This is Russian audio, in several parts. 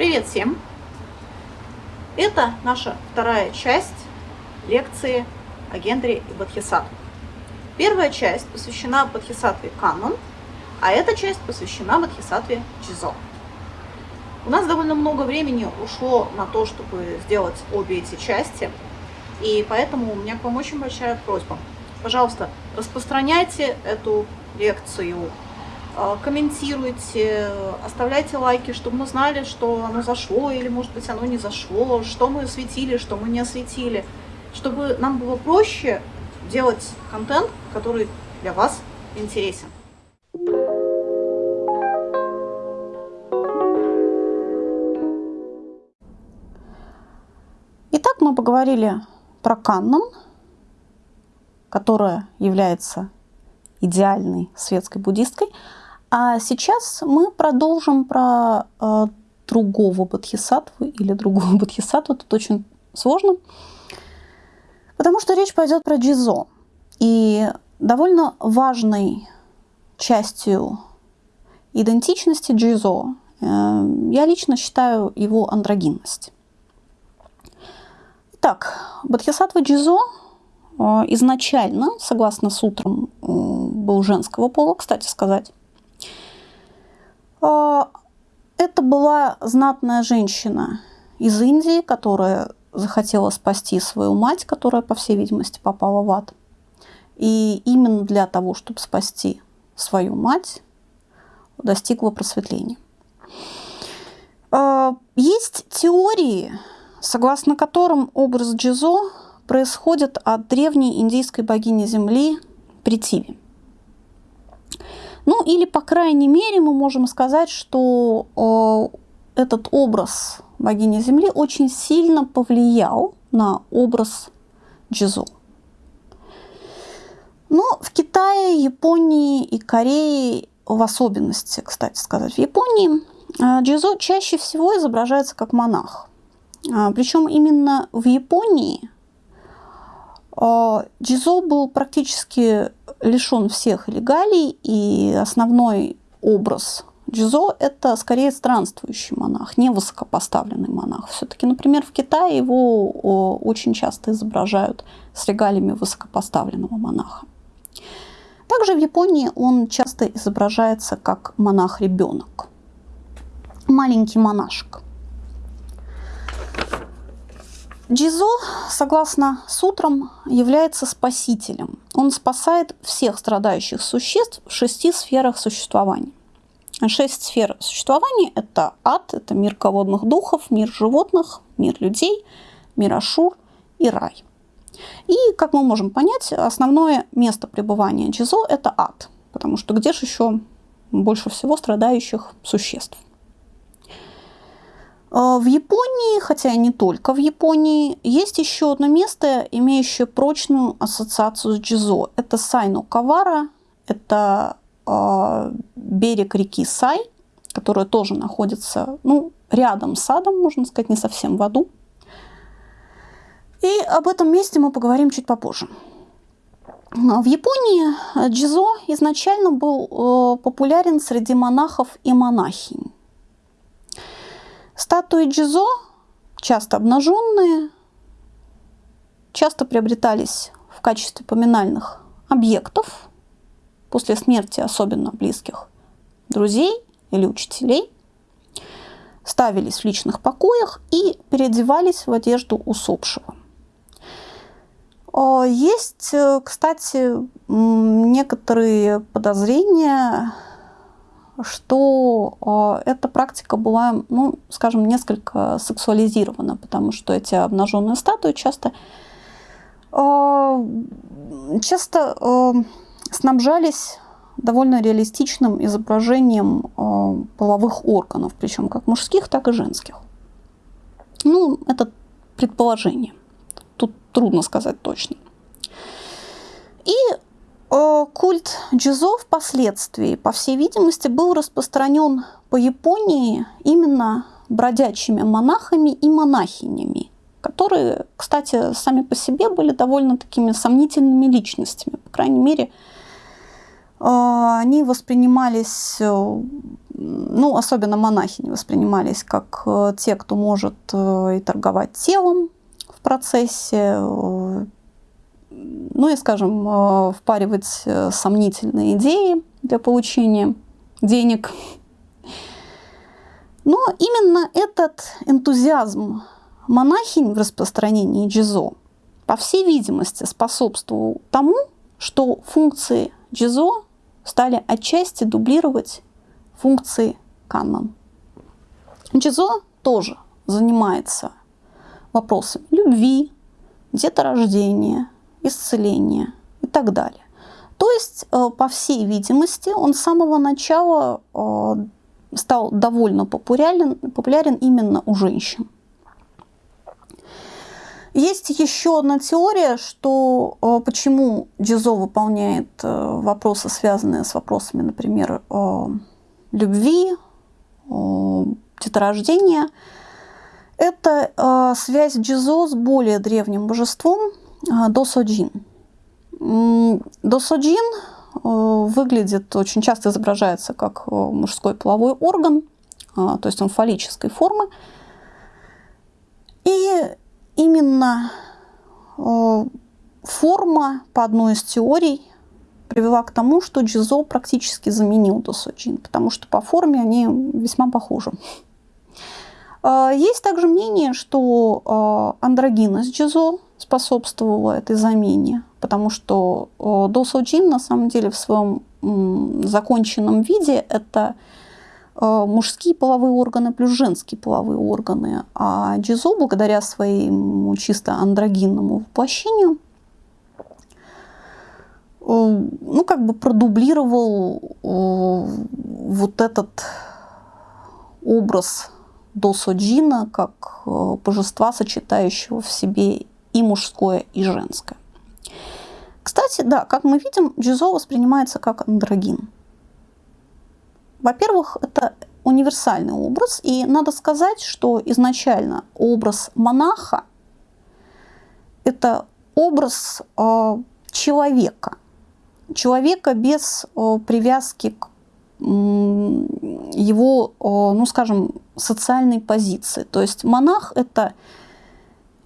Привет всем! Это наша вторая часть лекции о Гендере и Бодхисаттве. Первая часть посвящена Бодхисаттве Канон, а эта часть посвящена Бодхисаттве Чизо. У нас довольно много времени ушло на то, чтобы сделать обе эти части, и поэтому у меня к вам очень большая просьба. Пожалуйста, распространяйте эту лекцию комментируйте, оставляйте лайки, чтобы мы знали, что оно зашло или, может быть, оно не зашло, что мы осветили, что мы не осветили, чтобы нам было проще делать контент, который для вас интересен. Итак, мы поговорили про каннон, которая является идеальной светской буддисткой – а сейчас мы продолжим про э, другого бодхисаттву или другого бодхисаттву. Тут очень сложно, потому что речь пойдет про джизо. И довольно важной частью идентичности джизо э, я лично считаю его андрогинность. Итак, бодхисаттва джизо э, изначально, согласно сутрам, э, был женского пола, кстати сказать. А, это была знатная женщина из Индии, которая захотела спасти свою мать, которая, по всей видимости, попала в ад. И именно для того, чтобы спасти свою мать, достигла просветления. А, есть теории, согласно которым образ Джизо происходит от древней индийской богини Земли Притиви. Ну или, по крайней мере, мы можем сказать, что э, этот образ богини Земли очень сильно повлиял на образ Джизо. Но в Китае, Японии и Корее, в особенности, кстати сказать, в Японии, э, Джизо чаще всего изображается как монах. А, Причем именно в Японии Джизо был практически лишен всех легалий, и основной образ Джизо – это скорее странствующий монах, не высокопоставленный монах. Все-таки, например, в Китае его очень часто изображают с регалиями высокопоставленного монаха. Также в Японии он часто изображается как монах-ребенок, маленький монашек – Джизо, согласно сутрам, является спасителем. Он спасает всех страдающих существ в шести сферах существования. Шесть сфер существования – это ад, это мир ководных духов, мир животных, мир людей, мир Ашур и рай. И, как мы можем понять, основное место пребывания Джизо – это ад, потому что где же еще больше всего страдающих существ? А, в Японии, хотя и не только в Японии, есть еще одно место, имеющее прочную ассоциацию с Джизо. Это Сайно Кавара, это э, берег реки Сай, которая тоже находится ну, рядом с садом, можно сказать, не совсем в аду. И об этом месте мы поговорим чуть попозже. В Японии Джизо изначально был э, популярен среди монахов и монахинь. Статуи Джизо, часто обнаженные, часто приобретались в качестве поминальных объектов после смерти особенно близких друзей или учителей, ставились в личных покоях и переодевались в одежду усопшего. А, есть, э, кстати, некоторые подозрения что э, эта практика была, ну, скажем, несколько сексуализирована, потому что эти обнаженные статуи часто, э, часто э, снабжались довольно реалистичным изображением половых органов, причем как мужских, так и женских. Ну, это предположение. Тут трудно сказать точно. И культ джизо впоследствии, по всей видимости, был распространен по Японии именно бродячими монахами и монахинями, которые, кстати, сами по себе были довольно такими сомнительными личностями. По крайней мере, э, они воспринимались э, ну, особенно монахини воспринимались как те, кто может и торговать телом в процессе, ну и, скажем, впаривать сомнительные идеи для получения денег. Но именно этот энтузиазм монахинь в распространении джизо, по всей видимости, способствовал тому, что функции джизо стали отчасти дублировать функции канон. Джизо тоже занимается вопросами любви, деторождения, исцеления и так далее. То есть, э, по всей видимости, он с самого начала э, стал довольно популярен, популярен именно у женщин. Есть еще одна теория, что э, почему Джизо выполняет вопросы, связанные с вопросами, например, любви, деторождения. Это связь Джизо с более древним божеством Досоджин. Досоджин э, выглядит, очень часто изображается как э, мужской половой орган, а, то есть он фаллической формы. И именно э, форма, по одной из теорий, привела к тому, что Джизо практически заменил Досоджин, потому что по форме они весьма похожи. Есть также мнение, что андрогинность Джизо способствовала этой замене потому что досоджин на самом деле в своем законченном виде это э, мужские половые органы плюс женские половые органы. А Джизо, благодаря своему чисто андрогинному воплощению, э, ну, как бы продублировал э, вот этот образ Досоджина как божества, сочетающего в себе и мужское, и женское. Кстати, да, как мы видим, Джизо воспринимается как андрогин. Во-первых, это универсальный образ, и надо сказать, что изначально образ монаха – это образ э, человека, человека без э, привязки к э, его, ну скажем, социальной позиции. То есть монах – это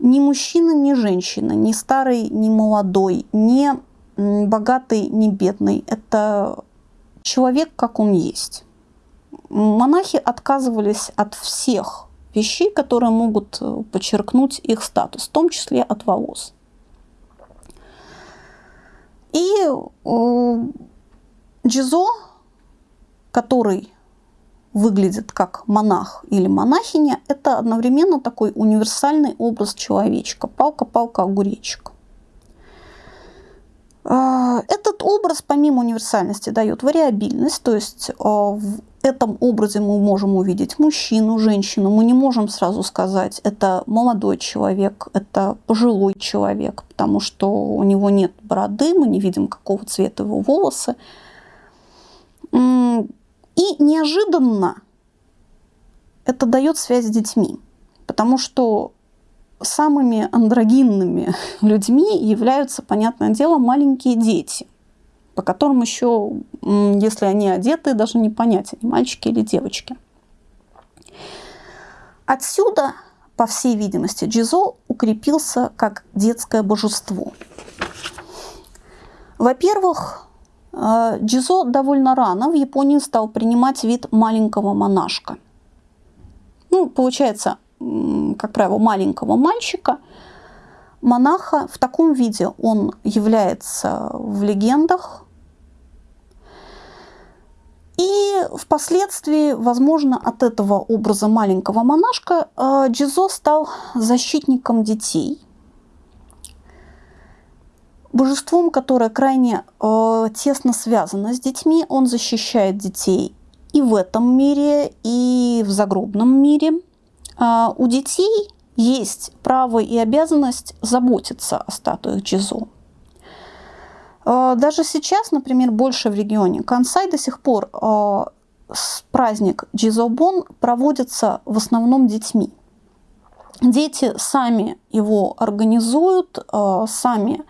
ни мужчина, ни женщина, ни старый, ни молодой, ни богатый, ни бедный. Это человек, как он есть. Монахи отказывались от всех вещей, которые могут э, подчеркнуть их статус, в том числе от волос. И э, Джизо, который выглядит как монах или монахиня, это одновременно такой универсальный образ человечка. Палка-палка, огуречек. А, этот образ, помимо универсальности, дает вариабильность, то есть а, в этом образе мы можем увидеть мужчину, женщину. Мы не можем сразу сказать, это молодой человек, это пожилой человек, потому что у него нет бороды, мы не видим, какого цвета его волосы. И неожиданно это дает связь с детьми, потому что самыми андрогинными людьми являются, понятное дело, маленькие дети, по которым еще, если они одеты, даже не понять, они мальчики или девочки. Отсюда, по всей видимости, Джизо укрепился как детское божество. Во-первых, Джизо довольно рано в Японии стал принимать вид маленького монашка. Ну, получается, как правило, маленького мальчика. Монаха в таком виде он является в легендах. И впоследствии, возможно, от этого образа маленького монашка э, Джизо стал защитником детей – божеством, которое крайне э, тесно связано с детьми. Он защищает детей и в этом мире, и в загробном мире. Э, у детей есть право и обязанность заботиться о статуях Джизо. Э, даже сейчас, например, больше в регионе Кансай до сих пор э, праздник Джизобон проводится в основном детьми. Дети сами его организуют, сами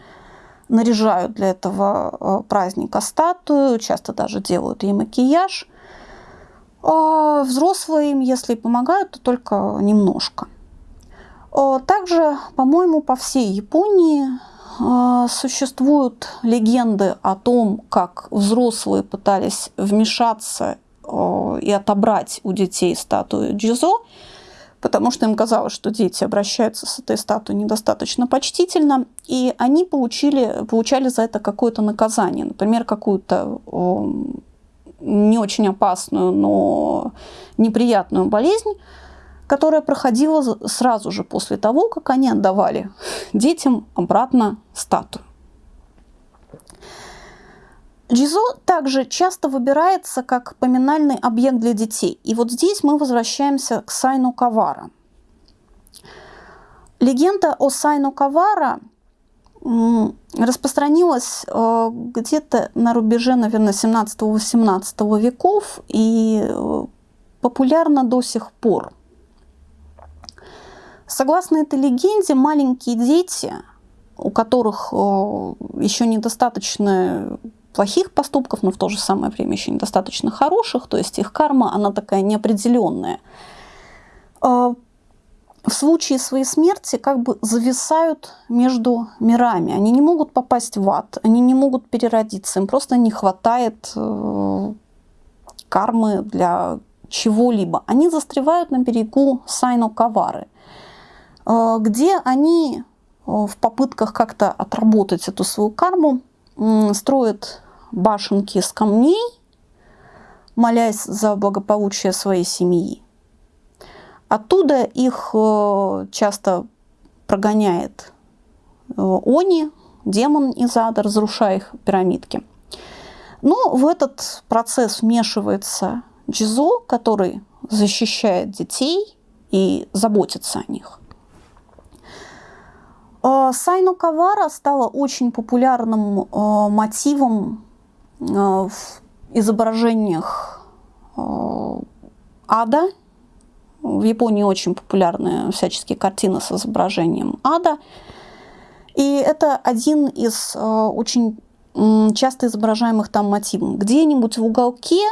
наряжают для этого э, праздника статую, часто даже делают ей макияж. А взрослые им, если помогают, то только немножко. Также, по-моему, по всей Японии а, существуют легенды о том, как взрослые пытались вмешаться и отобрать у детей статую Джизо, потому что им казалось, что дети обращаются с этой статуей недостаточно почтительно, и они получили, получали за это какое-то наказание, например, какую-то не очень опасную, но неприятную болезнь, которая проходила сразу же после того, как они отдавали детям обратно статую. Джизо также часто выбирается как поминальный объект для детей. И вот здесь мы возвращаемся к Сайну Кавара. Легенда о Сайну Кавара распространилась э, где-то на рубеже, наверное, 17-18 веков и э, популярна до сих пор. Согласно этой легенде, маленькие дети, у которых э, еще недостаточно плохих поступков, но в то же самое время еще недостаточно хороших, то есть их карма, она такая неопределенная. А, в случае своей смерти как бы зависают между мирами. Они не могут попасть в ад, они не могут переродиться, им просто не хватает э, кармы для чего-либо. Они застревают на берегу Сайно-Кавары, э, где они э, в попытках как-то отработать эту свою карму строят башенки с камней, молясь за благополучие своей семьи. Оттуда их э, часто прогоняет э, Они, демон из ада, разрушая их пирамидки. Но в этот процесс вмешивается Джизо, который защищает детей и заботится о них. Э, Сайну Кавара стала очень популярным мотивом в изображениях э, ада. В Японии очень популярны всяческие картины с изображением ада. И это один из э, очень часто изображаемых там мотивов. Где-нибудь в уголке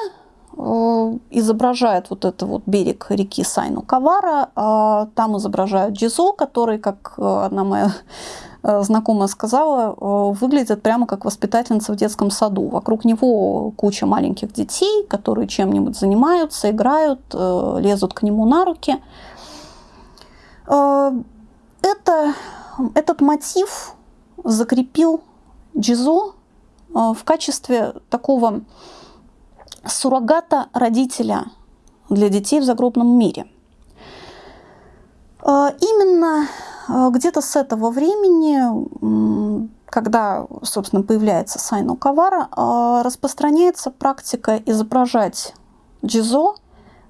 изображает вот это вот берег реки Сайну Кавара, а там изображают Джизо, который, как одна моя Э, знакомая сказала, э, выглядит прямо как воспитательница в детском саду. Вокруг него куча маленьких детей, которые чем-нибудь занимаются, играют, э, лезут к нему на руки. Это, этот мотив закрепил Джизо в качестве такого суррогата родителя для детей в загробном мире. Именно где-то с этого времени, когда, собственно, появляется Сайно Кавара, а, распространяется практика изображать джизо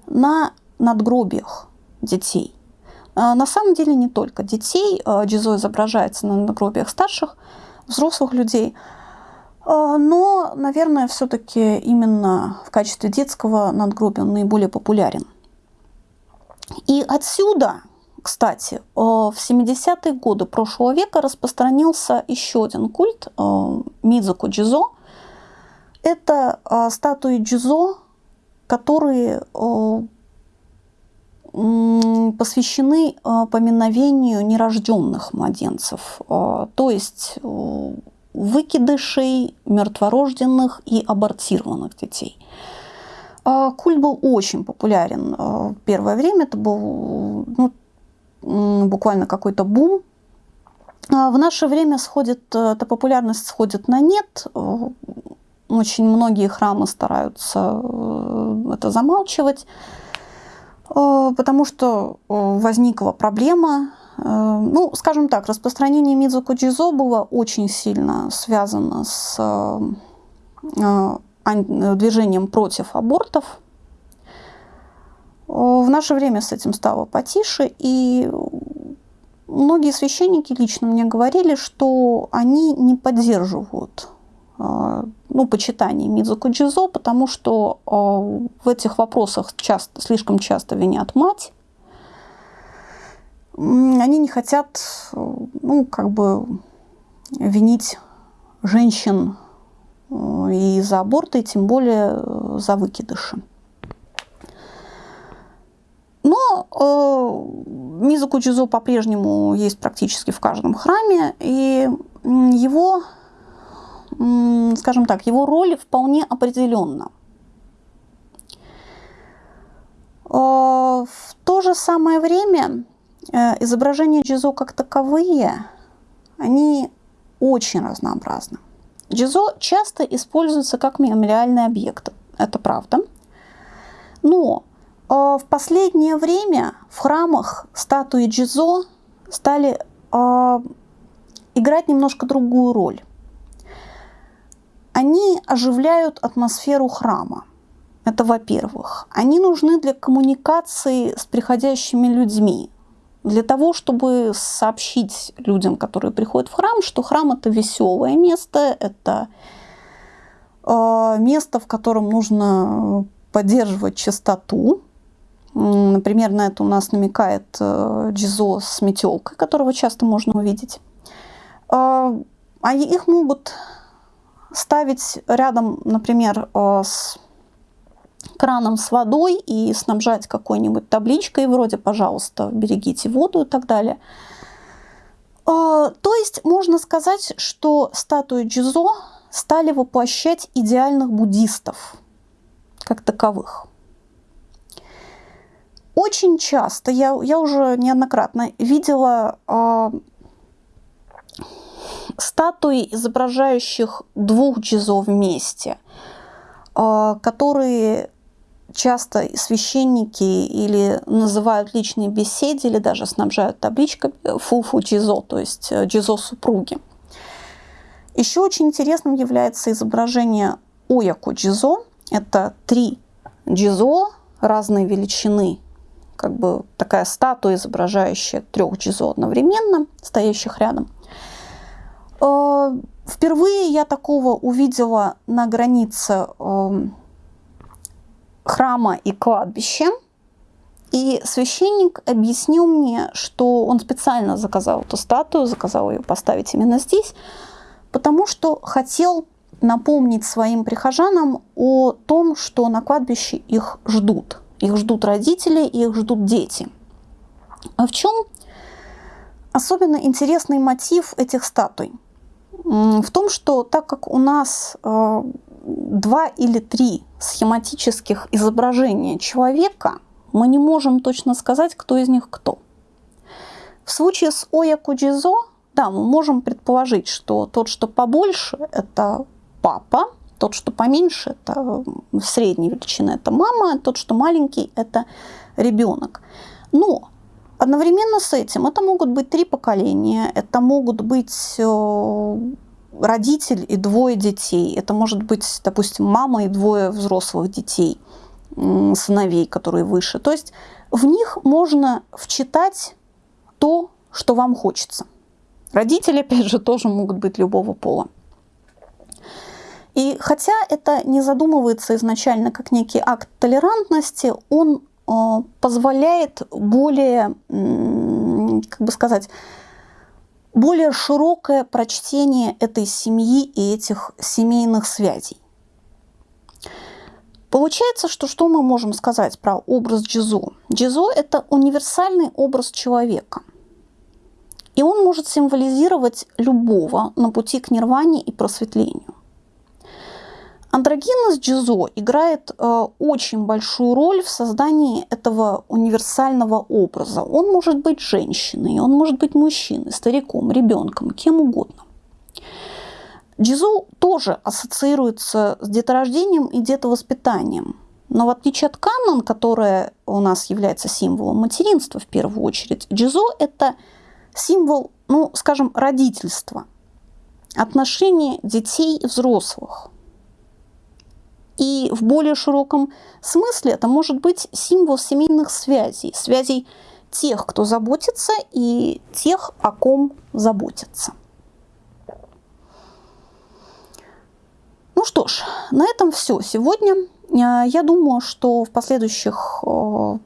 на надгробиях детей. А, на самом деле не только детей. Джизо изображается на надгробиях старших, взрослых людей. Но, наверное, все-таки именно в качестве детского надгробия он наиболее популярен. И отсюда кстати, э, в 70-е годы прошлого века распространился еще один культ э, Мидзуко Джизо. Это э, статуи Джизо, которые посвящены поминовению нерожденных младенцев, то есть выкидышей, мертворожденных и абортированных детей. Культ был очень популярен первое время. Это был ну, буквально какой-то бум. А в наше время сходит, э, эта популярность сходит на нет. Э, очень многие храмы стараются э, это замалчивать, потому что возникла проблема. Ну, скажем так, распространение Мидзуко Джизо было очень сильно связано с движением против абортов, в наше время с этим стало потише, и многие священники лично мне говорили, что они не поддерживают э, ну, почитание Мидзуку Джизо, потому что э, в этих вопросах часто, слишком часто винят мать. Они не хотят, ну, как бы винить женщин э, и за аборты, и тем более за выкидыши. Но э, Мизуку Джизо по-прежнему есть практически в каждом храме, и его, скажем так, его роль вполне определенна. Э, в то же самое время э, изображения Джизо как таковые, они очень разнообразны. Джизо часто используется как мемориальный объект, это правда. Но в последнее время в храмах статуи Джизо стали э, играть немножко другую роль. Они оживляют атмосферу храма. Это во-первых. Они нужны для коммуникации с приходящими людьми, для того, чтобы сообщить людям, которые приходят в храм, что храм это веселое место, это э, место, в котором нужно поддерживать чистоту. Например, на это у нас намекает э, Джизо с метелкой, которого часто можно увидеть. Э, а их могут ставить рядом, например, э, с краном с водой и снабжать какой-нибудь табличкой вроде «пожалуйста, берегите воду» и так далее. То есть можно сказать, что статуи Джизо стали воплощать идеальных буддистов – как таковых. Очень часто, я, я уже неоднократно видела э, статуи, изображающих двух джизо вместе, э, которые часто священники или называют личные беседы, или даже снабжают табличкой фуфу джизо, то есть э, джизо супруги. Еще очень интересным является изображение Ояку джизо, это три джизо разной величины, как бы такая статуя, изображающая трех джизо одновременно, стоящих рядом. Э, впервые я такого увидела на границе эм, храма и кладбища. И священник объяснил мне, что он специально заказал эту статую, заказал ее поставить именно здесь, потому что хотел напомнить своим прихожанам о том, что на кладбище их ждут. Их ждут родители, их ждут дети. А в чем особенно интересный мотив этих статуй? В том, что так как у нас э, два или три схематических изображения человека, мы не можем точно сказать, кто из них кто. В случае с Оя Куджизо, да, мы можем предположить, что тот, что побольше, это папа, тот, что поменьше, это средней величины, это мама, тот, что маленький, это ребенок. Но одновременно с этим это могут быть три поколения, это могут быть э, родитель и двое детей, это может быть, допустим, мама и двое взрослых детей, сыновей, которые выше. То есть в них можно вчитать то, что вам хочется. Родители, опять же, тоже могут быть любого пола. И хотя это не задумывается изначально как некий акт толерантности, он э, позволяет более, как бы сказать, более широкое прочтение этой семьи и этих семейных связей. Получается, что что мы можем сказать про образ Джизо? Джизо – это универсальный образ человека. И он может символизировать любого на пути к нирване и просветлению. Андрогинез Джизо играет э, очень большую роль в создании этого универсального образа. Он может быть женщиной, он может быть мужчиной, стариком, ребенком, кем угодно. Джизо тоже ассоциируется с деторождением и детовоспитанием. Но в отличие от Каннон, которая у нас является символом материнства в первую очередь, Джизо – это символ, ну, скажем, родительства, отношения детей и взрослых – и в более широком смысле это может быть символ семейных связей, связей тех, кто заботится, и тех, о ком заботятся. Ну что ж, на этом все сегодня. Э, я думаю, что в последующих э,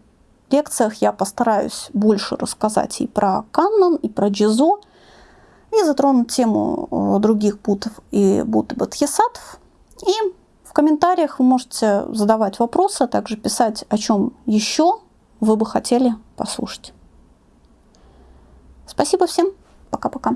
лекциях я постараюсь больше рассказать и про Каннон, и про Джизо, и затронуть тему э, других бутов и бут Бадхисатов. И комментариях вы можете задавать вопросы, а также писать, о чем еще вы бы хотели послушать. Спасибо всем. Пока-пока.